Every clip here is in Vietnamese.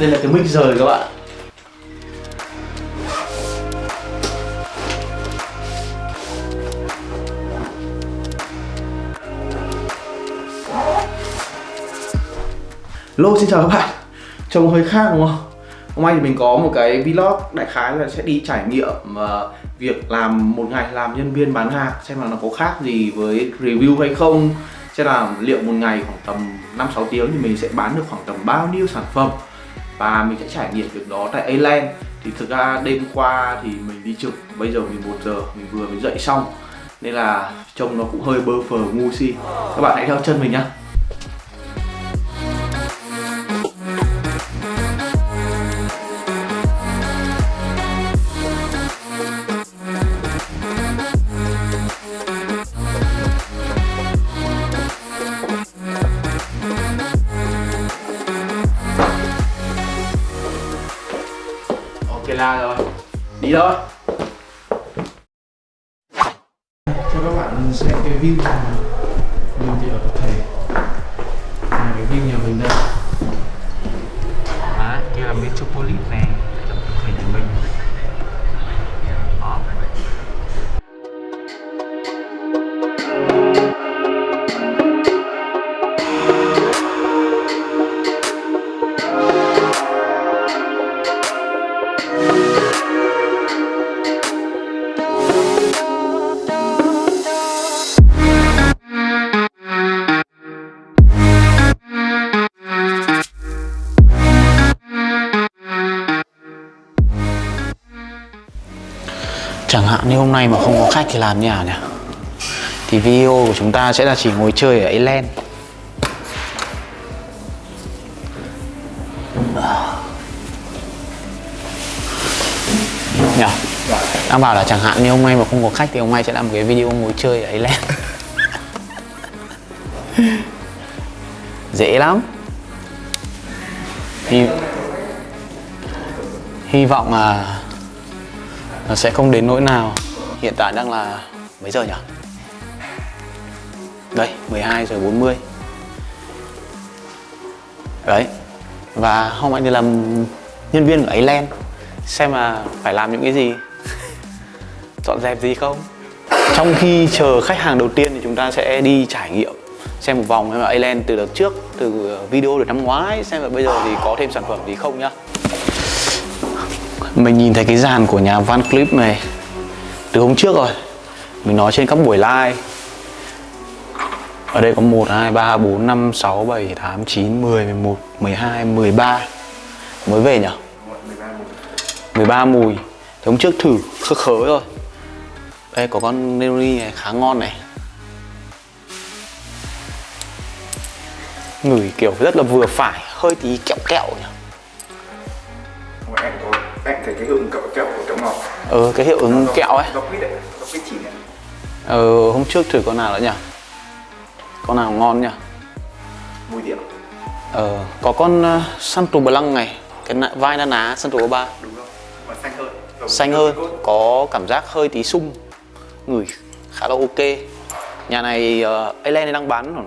đây là cái mic rời các bạn. Lô xin chào các bạn. Trông hơi khác đúng không? Hôm nay thì mình có một cái vlog đại khái là sẽ đi trải nghiệm uh, việc làm một ngày làm nhân viên bán hàng xem là nó có khác gì với review hay không. Xem là liệu một ngày khoảng tầm 5-6 tiếng thì mình sẽ bán được khoảng tầm bao nhiêu sản phẩm và mình sẽ trải nghiệm việc đó tại Aland. Thì thực ra đêm qua thì mình đi trực, bây giờ 11 giờ, mình vừa mới dậy xong. Nên là trông nó cũng hơi bơ phờ ngu si. Các bạn hãy theo chân mình nhá. Thôi cho các bạn xem cái view nhà mình. Thì ở tập thể. Là cái view nhà mình đây. Đó, kia là Metropolis này hạn như hôm nay mà không có khách thì làm như nào nhỉ? Thì video của chúng ta sẽ là chỉ ngồi chơi ở Island Nhỉ? Đang bảo là chẳng hạn như hôm nay mà không có khách thì hôm nay sẽ làm một cái video ngồi chơi ở Island Dễ lắm Hy, hy vọng là nó sẽ không đến nỗi nào. Hiện tại đang là mấy giờ nhỉ? Đây, 12 giờ 40 Đấy Và hôm nay thì làm nhân viên của Island Xem là phải làm những cái gì. Dọn dẹp gì không? Trong khi chờ khách hàng đầu tiên thì chúng ta sẽ đi trải nghiệm Xem một vòng xem là Island từ đợt trước Từ video được năm ngoái Xem là bây giờ thì có thêm sản phẩm gì không nhá mình nhìn thấy cái dàn của nhà Van Clip này từ hôm trước rồi. Mình nói trên các buổi live. Ở đây có 1, 2, 3, 4, 5, 6, 7, 8, 9, 10, 11, 12, 13 Mới về nhỉ? 13 mùi. Thì hôm trước thử khớ khớ rồi Đây có con Neroni này khá ngon này. Ngửi kiểu rất là vừa phải Hơi tí kẹo kẹo nhỉ? Không thôi Em thấy cái hương kẹo kẹo của kẹo ngọt Ừ cái hiệu ứng kẹo ấy Nó quýt đấy Nó quýt chỉ này Ờ, hôm trước thử con nào nữa nhỉ? Con nào ngon nhỉ? Mùi điểm Ờ, có con uh, Santo Blanc này Cái nạ- vai na ná Santo 3 Đúng không? Mà xanh hơn Giống Xanh hơn, có cảm giác hơi tí sung Ngửi khá là ok Nhà này uh, Alen đang bán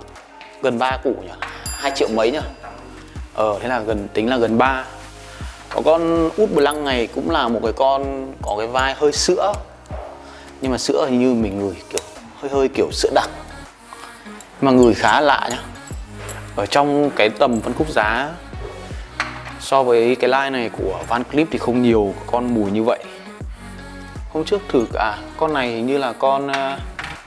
gần 3 củ nhỉ? 2 triệu mấy nhỉ? Ờ, thế là gần tính là gần 3 Có con út Blanc này cũng là một cái con có cái vai hơi sữa. Nhưng mà sữa hình như mình ngửi kiểu hơi hơi kiểu sữa đặc. Mà ngửi khá lạ nhá. Ở trong cái tầm phân khúc giá So với cái line này của Van Cleef thì không nhiều con mùi như vậy. Hôm trước thử à con này hình như là con uh,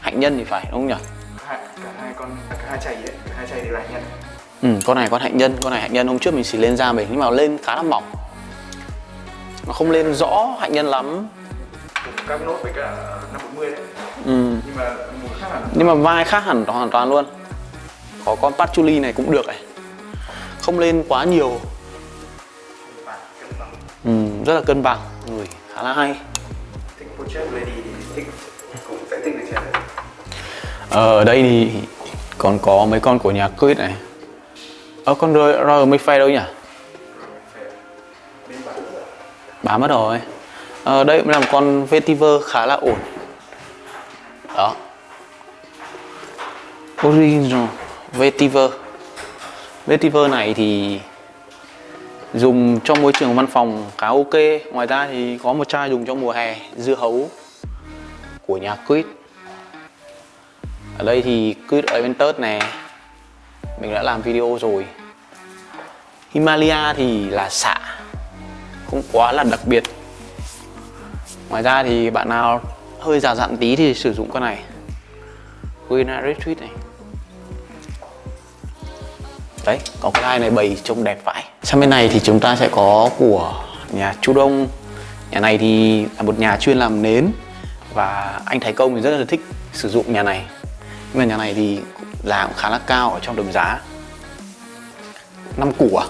hạnh nhân thì phải đúng không nhỉ? Cả hai con Cả hai chày ấy Cả hai chày đều là nhân. Ừ, con này con hạnh nhân, con này hạnh nhân. Hôm trước mình xì lên da mình nhưng mà lên khá là mỏng Nó không lên rõ hạnh nhân lắm các nốt với cả 540 đấy ừ. Nhưng mà mùi khác hẳn Nhưng mà vai khác hẳn hoàn toàn luôn Có con patchouli này cũng được này Không lên quá nhiều ừ, Rất là cân bằng Người khá là hay Ờ, ở đây thì còn có mấy con của nhà Quýt này Ờ con Royal Royal Mayfair đâu nhỉ? Bá mất rồi à, đây cũng là một con vetiver khá là ổn. Đó. Original vetiver. Vetiver này thì dùng cho môi trường văn phòng khá ok. Ngoài ra thì có một chai dùng cho mùa hè dưa hấu của nhà Quýt. Ở đây thì Quýt Aventus này mình đã làm video rồi. Himalaya thì là xạ không quá là đặc biệt. Ngoài ra thì bạn nào hơi già dặn tí thì sử dụng con này. Guina Retreat này. Đấy, có cái line này bày trông đẹp vãi. Sang bên này thì chúng ta sẽ có của nhà Chu Đông. Nhà này thì là một nhà chuyên làm nến và anh Thái Công thì rất là thích sử dụng nhà này. Nhưng mà nhà này thì giá cũng khá là cao ở trong đồng giá. Năm củ à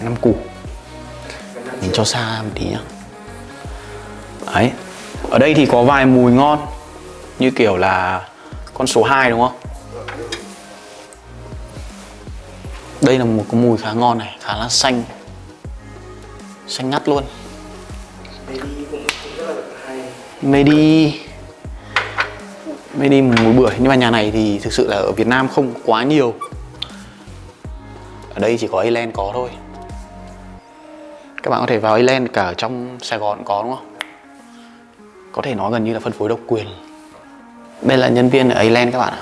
năm củ mình cho xa một tí nhá. Đấy, ở đây thì có vài mùi ngon, như kiểu là con số 2 đúng không? Đây là một cái mùi khá ngon này, khá là xanh. Xanh ngắt luôn. Medi Medi mùi bưởi nhưng mà nhà này thì thực sự là ở Việt Nam không quá nhiều. Ở đây chỉ có Ireland có thôi các bạn có thể vào Island cả ở trong Sài Gòn có đúng không? Có thể nói gần như là phân phối độc quyền. Đây là nhân viên ở Island các bạn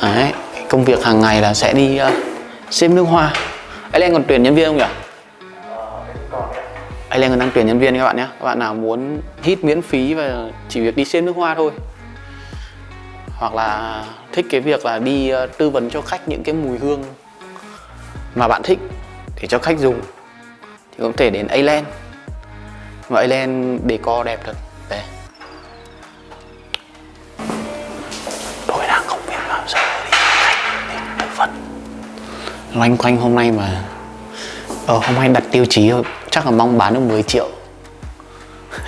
ạ. Đấy, công việc hàng ngày là sẽ đi ờ, uh, xem nước hoa. Island còn tuyển nhân viên không nhỉ? Island còn đang tuyển nhân viên các bạn nhé. Các bạn nào muốn hít miễn phí và chỉ việc đi xem nước hoa thôi. Hoặc là thích cái việc là đi uh, tư vấn cho khách những cái mùi hương mà bạn thích để cho khách dùng. Thì có thể đến Ireland và Ireland decor đẹp thật. Đây. Tôi đang không biết làm sao để khách đến bộ phận. Loanh quanh hôm nay mà ờ, hôm nay đặt tiêu chí thôi. Chắc là mong bán được 10 triệu.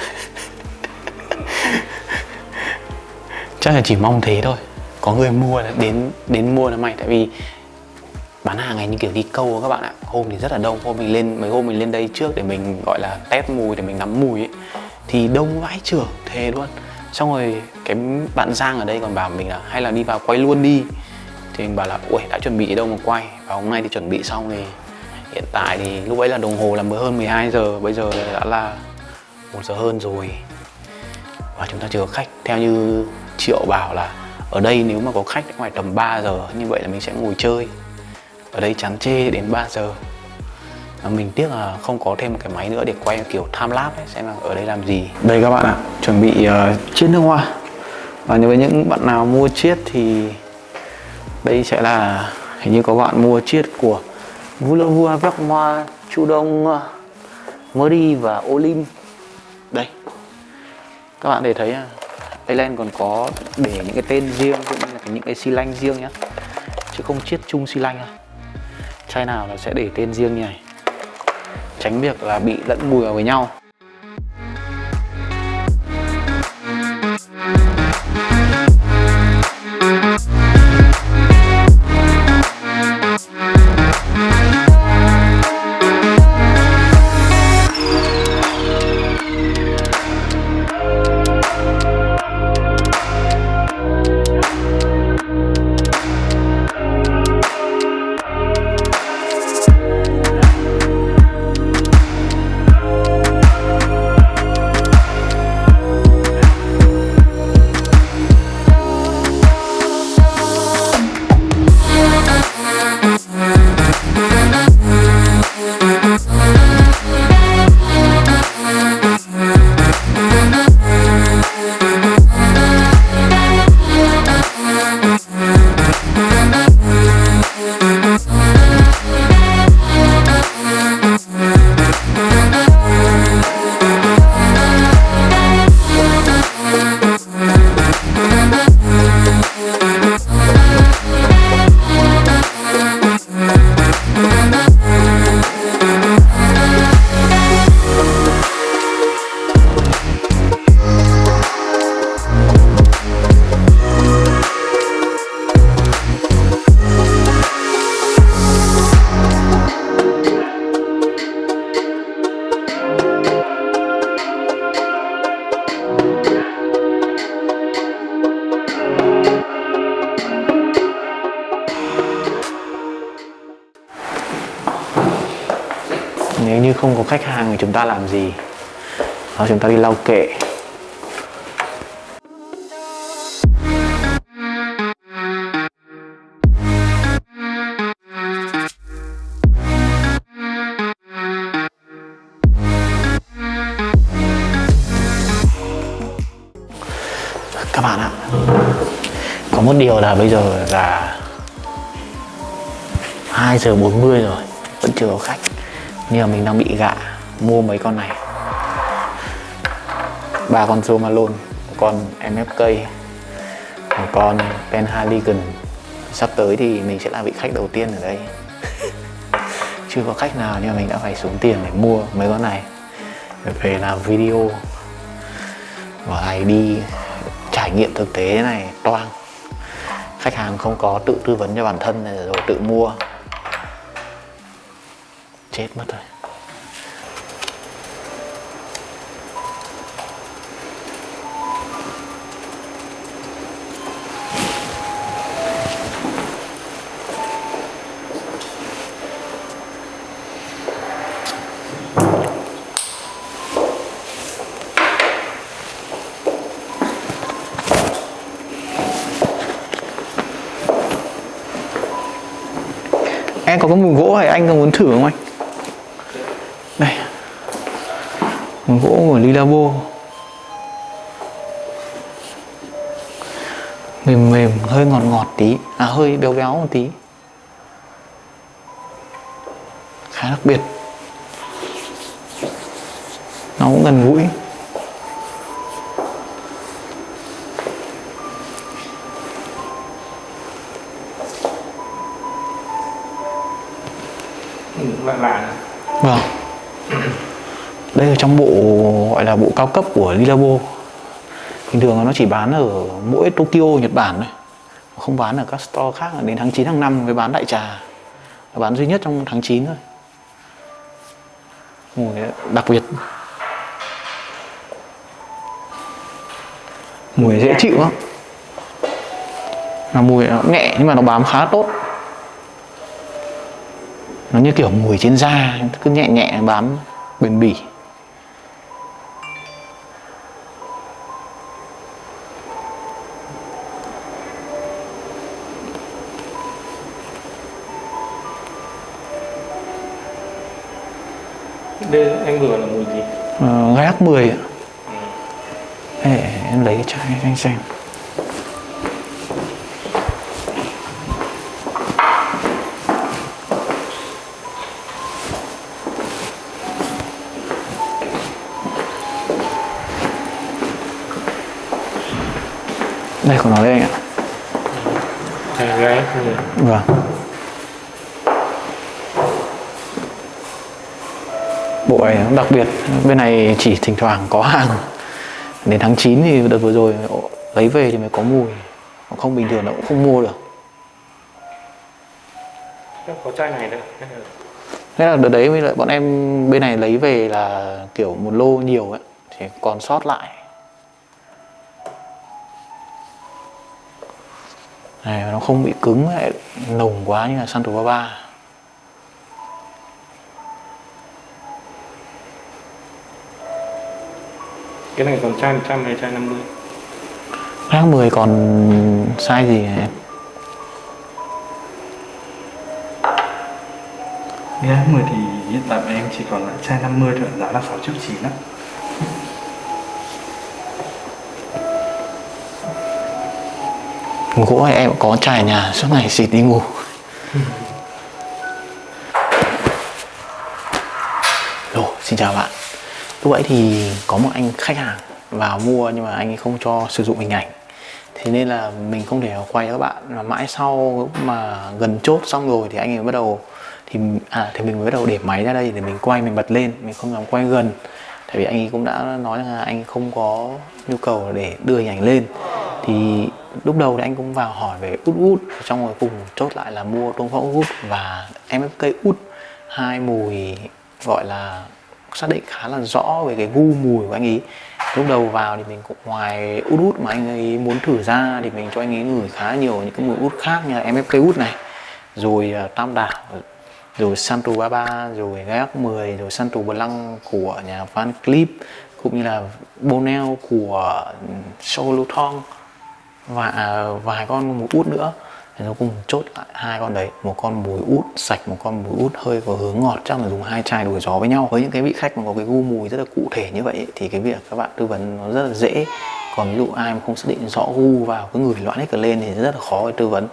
Chắc là chỉ mong thế thôi. Có người mua là đến đến mua là mày tại vì bán hàng này như kiểu đi câu các bạn ạ. Hôm thì rất là đông, hôm mình lên, mấy hôm mình lên đây trước để mình, gọi là, test mùi, để mình nắm mùi ấy, thì đông vãi trưởng thề luôn. Xong rồi cái bạn giang ở đây còn bảo mình là hay là đi vào quay luôn đi. Thì mình bảo là ui đã chuẩn bị đâu mà quay. Và hôm nay thì chuẩn bị xong thì hiện tại thì lúc ấy là đồng hồ là mới hơn 12 giờ, bây giờ đã là một giờ hơn rồi. Và chúng ta chưa có khách. Theo như triệu bảo là ở đây nếu mà có khách ngoài tầm 3 giờ, như vậy là mình sẽ ngồi chơi ở đây chán chê đến 3 giờ. Mình tiếc là không có thêm một cái máy nữa để quay kiểu time lapse ấy, xem là ở đây làm gì. Đây các bạn ạ chuẩn bị uh, chiết nước hoa. Và với những bạn nào mua chiết thì đây sẽ là hình như có bạn mua chiết của Vua Vua Vác Hoa Chu Đông Murray và Olim đây. Các bạn để thấy à còn có để những cái tên riêng cũng như là những cái xi lanh riêng nhá. Chứ không chiết chung xi lanh à chai nào nó sẽ để tên riêng như này. Tránh việc là bị lẫn mùi vào với nhau. Ta làm gì? Đó, chúng ta đi lau kệ. Các bạn ạ, có một điều là bây giờ là 2 giờ 40 rồi, vẫn chưa có khách. Nhưng mà mình đang bị gạ mua mấy con này. Ba con Zomalon một con MFK một con Penhaligon sắp tới thì mình sẽ là vị khách đầu tiên ở đây. Chưa có khách nào nhưng mà mình đã phải xuống tiền để mua mấy con này. Để về làm video và này đi trải nghiệm thực tế này, toang. Khách hàng không có tự tư vấn cho bản thân này rồi tự mua. Chết mất rồi. Em có cái mùi gỗ này anh có muốn thử không anh? Đây. Mùi gỗ của Lilabo. Mềm mềm, hơi ngọt ngọt tí. À hơi béo béo một tí. Khá đặc biệt. Nó cũng gần gũi. Lạ lạ Vâng. Đây là trong bộ gọi là bộ cao cấp của Lilabo. Bình thường nó chỉ bán ở mỗi Tokyo, Nhật Bản thôi Không bán ở các store khác. Đến tháng 9 tháng 5 mới bán đại trà. Nó bán duy nhất trong tháng 9 thôi. Mùi đặc biệt. Mùi dễ chịu lắm. Là mùi nó nhẹ nhưng mà nó bám khá tốt nó như kiểu mùi trên da cứ nhẹ nhẹ bám bền bỉ. Đây anh vừa là mùi gì? Uh, gai 10 ạ. Ê, em lấy cái chai anh xem đây của nó đây anh ạ. Mùi vâng. Bộ này đặc biệt bên này chỉ thỉnh thoảng có hàng. Đến tháng 9 thì đợt vừa rồi lấy về thì mới có mùi. Không bình thường nó cũng không mua được. Có chai này nữa Thế là đợt đấy mới lại bọn em bên này lấy về là kiểu một lô nhiều ấy thì còn sót lại này nó không bị cứng lại nồng quá như là Santo Baba cái này còn chai 100 hay chai 50 Rác 10 còn size gì hả em? Giá 10 thì hiện tại em chỉ còn lại chai 50 thôi, giá là 6 triệu 9 á. Gỗ em có trải nhà suốt ngày xịt đi ngủ. Lô, xin chào bạn. Lúc ấy thì có một anh khách hàng vào mua nhưng mà anh ấy không cho sử dụng hình ảnh. Thế nên là mình không thể quay các bạn. Mà mãi sau mà gần chốt xong rồi thì anh ấy bắt đầu thì à thì mình mới bắt đầu để máy ra đây để mình quay mình bật lên. Mình không dám quay gần. Tại vì anh ấy cũng đã nói rằng là anh không có nhu cầu để đưa hình ảnh lên. Thì lúc đầu thì anh cũng vào hỏi về út út trong rồi cùng chốt lại là mua tôm phóng út và MFK út. Hai mùi gọi là xác định khá là rõ về cái gu mùi của anh ấy. Lúc đầu vào thì mình cũng ngoài út út mà anh ấy muốn thử ra thì mình cho anh ấy ngửi khá nhiều những cái mùi út khác như là MFK út này. Rồi ờ, tam đảo, rồi Santo Baba, rồi Gác 10 rồi Santo Blanc của nhà Van Cleef cũng như là Bonel của Solo Thong và à, vài con mùi út nữa. Thì nó cùng chốt lại hai con đấy. Một con mùi út sạch một con mùi út hơi có hướng ngọt. Chắc là dùng hai chai đuổi gió với nhau. Với những cái vị khách mà có cái gu mùi rất là cụ thể như vậy thì cái việc các bạn tư vấn nó rất là dễ. Còn ví dụ ai mà không xác định rõ gu vào cứ ngửi loãng hết cả lên thì rất là khó để tư vấn.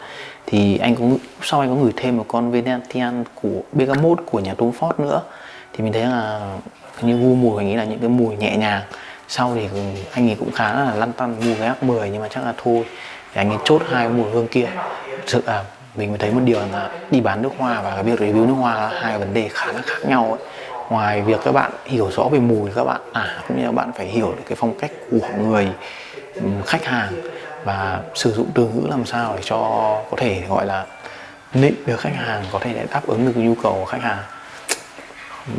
Thì anh cũng sau anh có gửi thêm một con Venetian của Bergamot của nhà Tom Ford nữa thì mình thấy là như gu mùi anh nghĩ là những cái mùi nhẹ nhàng sau thì anh ấy cũng khá là lăn tăn, mua cái ác 10 nhưng mà chắc là thôi. Thì anh ấy chốt hai mùi hương kia. Thực sự là mình mới thấy một điều là đi bán nước hoa và cái việc review nước hoa là hai vấn đề khá là khác nhau ấy. ngoài việc các bạn hiểu rõ về mùi các bạn à cũng như là bạn phải hiểu được cái phong cách của người khách hàng và sử dụng từ ngữ làm sao để cho có thể gọi là nịnh được khách hàng, có thể để đáp ứng được nhu cầu của khách hàng.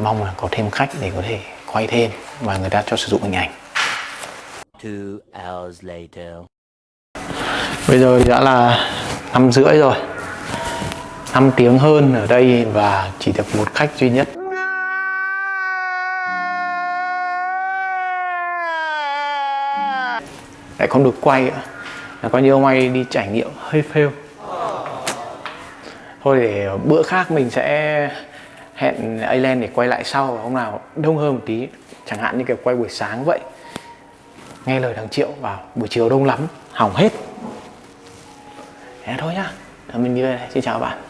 Mong là có thêm khách để có thể quay thêm và người ta cho sử dụng hình ảnh. Two hours later. Bây giờ đã là năm rưỡi rồi. 5 tiếng hơn ở đây và chỉ được một khách duy nhất. Lại không được quay nữa là coi như ông ấy đi trải nghiệm hơi fail. Thôi để bữa khác mình sẽ hẹn Alan để quay lại sau hôm nào đông hơn một tí. Chẳng hạn như kiểu quay buổi sáng vậy. Nghe lời thằng Triệu vào buổi chiều đông lắm, hỏng hết. Thế thôi nhá. Mình đi về đây. Xin chào các bạn.